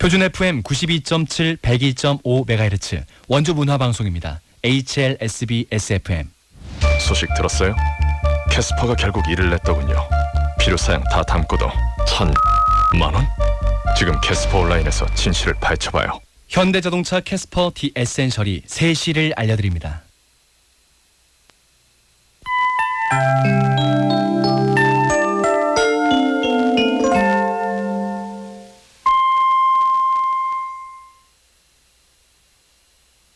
표준 FM 92.7, 102.5MHz 원주 문화 방송입니다. HLSB SFM. 소식 들었어요? 캐스퍼가 결국 일을 냈더군요. 필요 사양 다 담고도 천 만 원? 지금 캐스퍼 온라인에서 진실을 밝혀봐요. 현대자동차 캐스퍼 The Essential이 세 시를 알려드립니다.